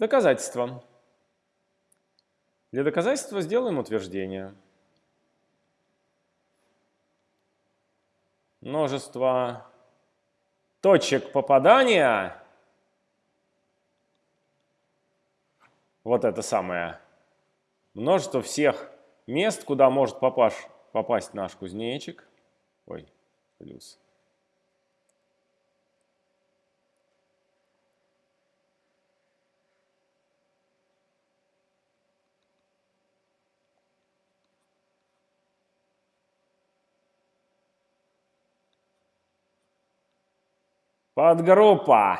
Доказательство. Для доказательства сделаем утверждение. Множество точек попадания, вот это самое, множество всех мест, куда может попасть, попасть наш кузнечик, ой, плюс, Подгруппа.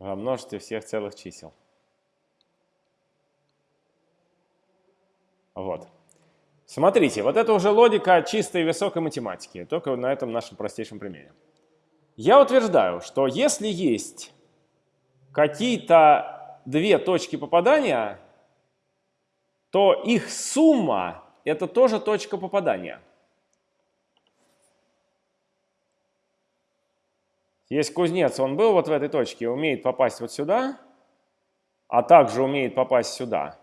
Во множестве всех целых чисел. Вот. Смотрите, вот это уже логика чистой высокой математики, только на этом нашем простейшем примере. Я утверждаю, что если есть какие-то две точки попадания, то их сумма – это тоже точка попадания. Есть кузнец, он был вот в этой точке, умеет попасть вот сюда, а также умеет попасть сюда,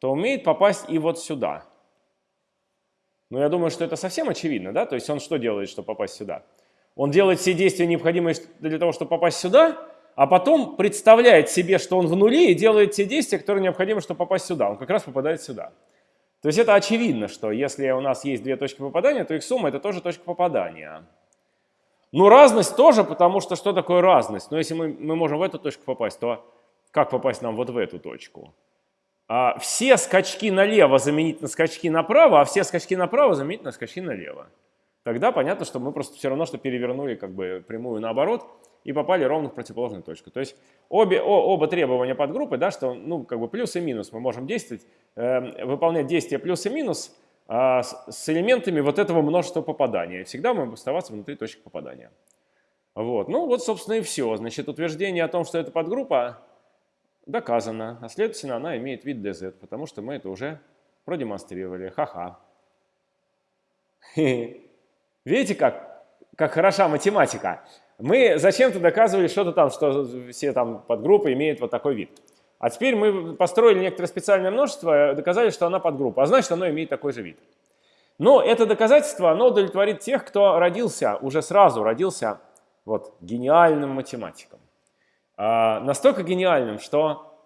то умеет попасть и вот сюда. Но я думаю, что это совсем очевидно, да? То есть он что делает, чтобы попасть сюда? Он делает все действия, необходимые для того, чтобы попасть сюда, а потом представляет себе, что он в нуле и делает те действия, которые необходимы, чтобы попасть сюда. Он как раз попадает сюда. То есть это очевидно, что если у нас есть две точки попадания, то их сумма – это тоже точка попадания. Ну, разность тоже, потому что что такое разность? Ну, если мы, мы можем в эту точку попасть, то как попасть нам вот в эту точку? А все скачки налево заменить на скачки направо, а все скачки направо заменить на скачки налево. Тогда понятно, что мы просто все равно, что перевернули как бы прямую наоборот и попали ровно в противоположную точку. То есть обе, о, оба требования подгруппы, да, что ну, как бы плюс и минус мы можем действовать, э, выполнять действия плюс и минус – а, с элементами вот этого множества попадания. Всегда мы будем оставаться внутри точек попадания. Вот. Ну вот, собственно, и все. Значит, утверждение о том, что это подгруппа, доказано. А следовательно, она имеет вид dz, потому что мы это уже продемонстрировали. Ха-ха. Видите, как, как хороша математика? Мы зачем-то доказывали что-то там, что все там подгруппы имеют вот такой вид. А теперь мы построили некоторое специальное множество, доказали, что она подгруппа, а значит, оно имеет такой же вид. Но это доказательство, оно удовлетворит тех, кто родился, уже сразу родился вот, гениальным математиком. А, настолько гениальным, что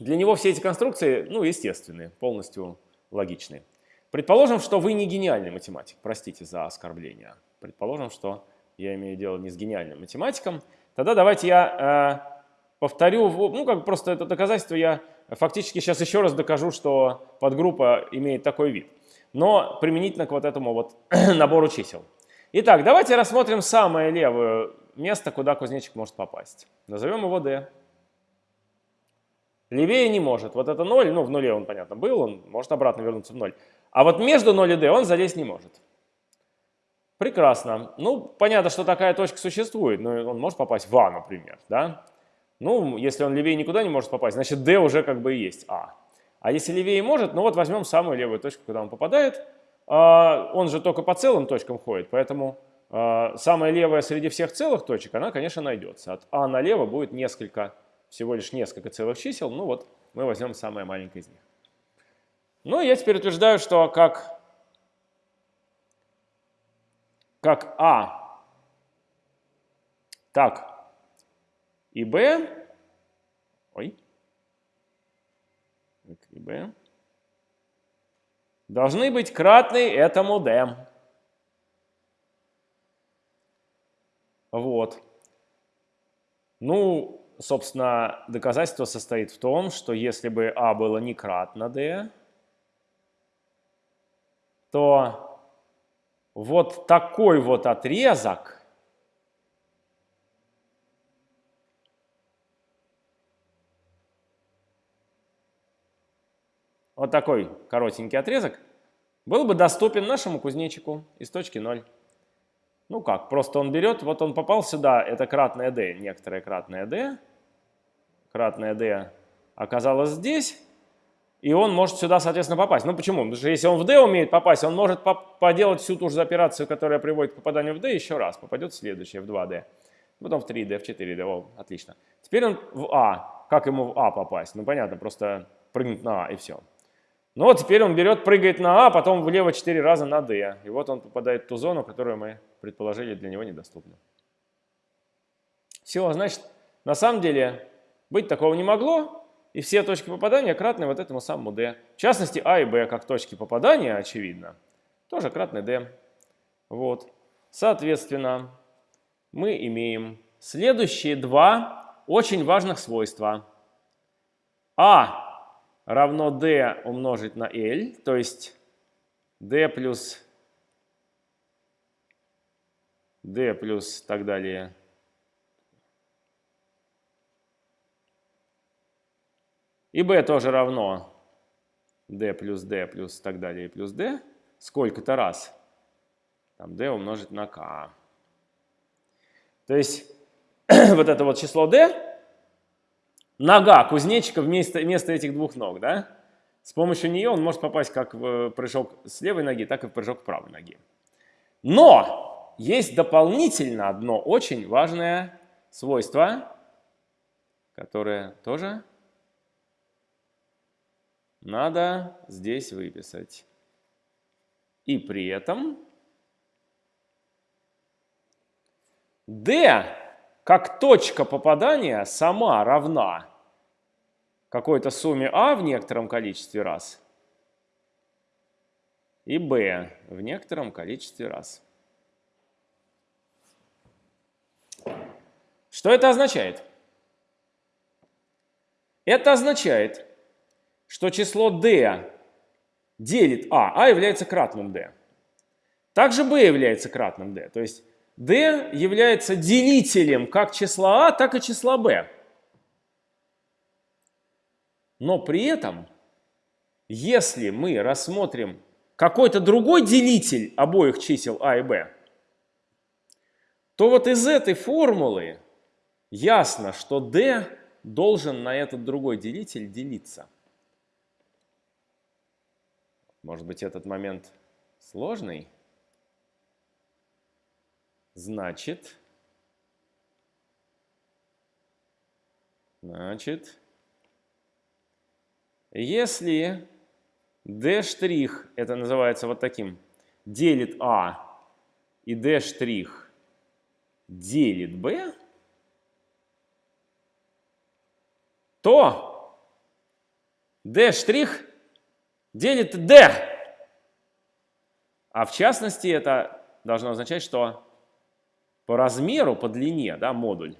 для него все эти конструкции, ну, естественные, полностью логичные. Предположим, что вы не гениальный математик, простите за оскорбление. Предположим, что я имею дело не с гениальным математиком. Тогда давайте я э, повторю, ну как просто это доказательство я фактически сейчас еще раз докажу, что подгруппа имеет такой вид. Но применительно к вот этому вот набору чисел. Итак, давайте рассмотрим самое левое место, куда кузнечик может попасть. Назовем его D. Левее не может. Вот это 0, ну в нуле он, понятно, был, он может обратно вернуться в 0. А вот между 0 и D он залезть не может. Прекрасно. Ну, понятно, что такая точка существует, но он может попасть в А, например, да? Ну, если он левее никуда не может попасть, значит D уже как бы и есть А. А если левее может, ну вот возьмем самую левую точку, куда он попадает. А, он же только по целым точкам ходит, поэтому а, самая левая среди всех целых точек, она, конечно, найдется. От А налево будет несколько, всего лишь несколько целых чисел. Ну вот мы возьмем самое маленькое из них. Ну, я теперь утверждаю, что как, как А, так и b, ой, и b, должны быть кратны этому d. Вот. Ну, собственно, доказательство состоит в том, что если бы а было не кратно d, то вот такой вот отрезок – вот такой коротенький отрезок, был бы доступен нашему кузнечику из точки 0. Ну как, просто он берет, вот он попал сюда, это кратное d, некоторое кратное d, кратное d оказалось здесь, и он может сюда, соответственно, попасть. Ну почему? Потому что если он в d умеет попасть, он может поделать всю ту же операцию, которая приводит к попаданию в d, еще раз, попадет следующее, в 2d. потом в 3D, в 4D, о, отлично. Теперь он в А. Как ему в А попасть? Ну, понятно, просто прыгнуть на А и все. Ну вот теперь он берет, прыгает на А, потом влево 4 раза на D. И вот он попадает в ту зону, которую мы предположили для него недоступна. Все, значит, на самом деле быть такого не могло, и все точки попадания кратны вот этому самому D. В частности, А и Б как точки попадания, очевидно, тоже кратны D. Вот. Соответственно, мы имеем следующие два очень важных свойства. А равно d умножить на L, то есть d плюс d плюс так далее. И b тоже равно d плюс d плюс так далее плюс d сколько-то раз. Там d умножить на k. То есть вот это вот число d нога кузнечика вместо, вместо этих двух ног, да? С помощью нее он может попасть как в прыжок с левой ноги, так и в прыжок правой ноги. Но есть дополнительно одно очень важное свойство, которое тоже надо здесь выписать. И при этом D как точка попадания сама равна какой-то сумме А в некотором количестве раз и Б в некотором количестве раз. Что это означает? Это означает, что число d делит а, а является кратным d. Также b является кратным d. То есть d является делителем как числа а, так и числа b. Но при этом, если мы рассмотрим какой-то другой делитель обоих чисел а и b, то вот из этой формулы ясно, что d должен на этот другой делитель делиться. Может быть, этот момент сложный? Значит, значит, если d' это называется вот таким, делит А, и d' делит b, то d' делит d. А в частности это должно означать, что по размеру, по длине, да, модуль,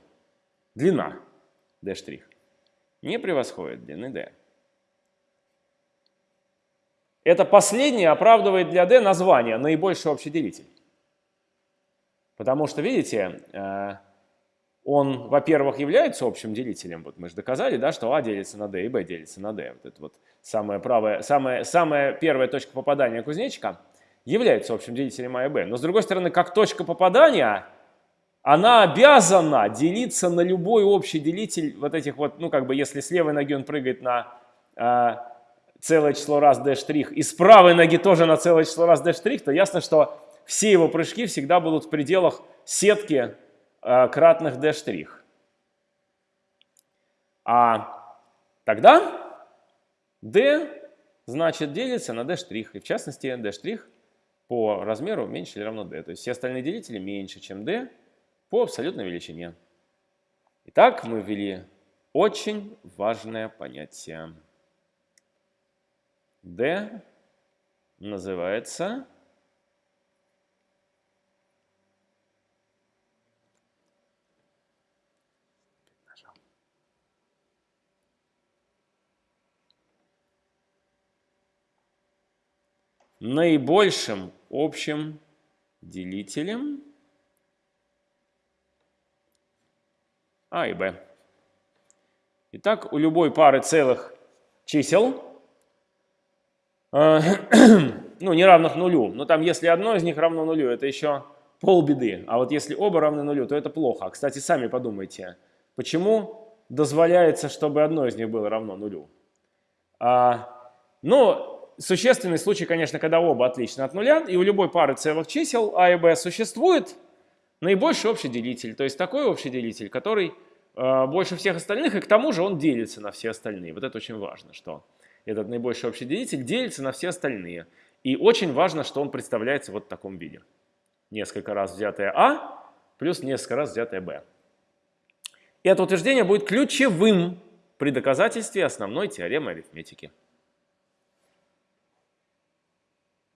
длина d' не превосходит длины d. Это последнее оправдывает для d название наибольший общий делитель. Потому что, видите, э, он, во-первых, является общим делителем. Вот мы же доказали, да, что а делится на d и b делится на d. Вот это вот самая, правая, самая, самая первая точка попадания кузнечика является общим делителем а и b. Но, с другой стороны, как точка попадания, она обязана делиться на любой общий делитель вот этих вот, ну, как бы, если с левой ноги он прыгает на э, целое число раз d', и с правой ноги тоже на целое число раз d', то ясно, что все его прыжки всегда будут в пределах сетки э, кратных d'. А тогда d значит делится на d', и в частности d' по размеру меньше или равно d. То есть все остальные делители меньше, чем d по абсолютной величине. Итак, мы ввели очень важное понятие. D называется наибольшим общим делителем А и Б. Итак, у любой пары целых чисел ну, не равных нулю. Но там, если одно из них равно нулю, это еще полбеды. А вот если оба равны нулю, то это плохо. Кстати, сами подумайте, почему дозволяется, чтобы одно из них было равно нулю? А, ну, существенный случай, конечно, когда оба отличны от нуля, и у любой пары целых чисел а и b существует наибольший общий делитель, то есть такой общий делитель, который э, больше всех остальных, и к тому же он делится на все остальные. Вот это очень важно, что этот наибольший общий делитель делится на все остальные. И очень важно, что он представляется вот в таком виде. Несколько раз взятое А плюс несколько раз взятое Б. И это утверждение будет ключевым при доказательстве основной теоремы арифметики.